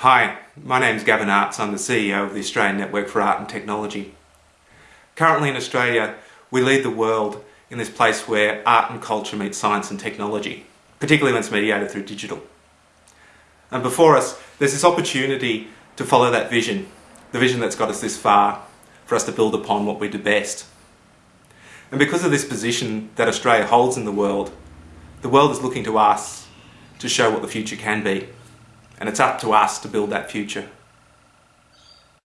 Hi, my name is Gavin Artz. I'm the CEO of the Australian Network for Art and Technology. Currently in Australia, we lead the world in this place where art and culture meet science and technology, particularly when it's mediated through digital. And before us, there's this opportunity to follow that vision, the vision that's got us this far, for us to build upon what we do best. And because of this position that Australia holds in the world, the world is looking to us to show what the future can be. And it's up to us to build that future.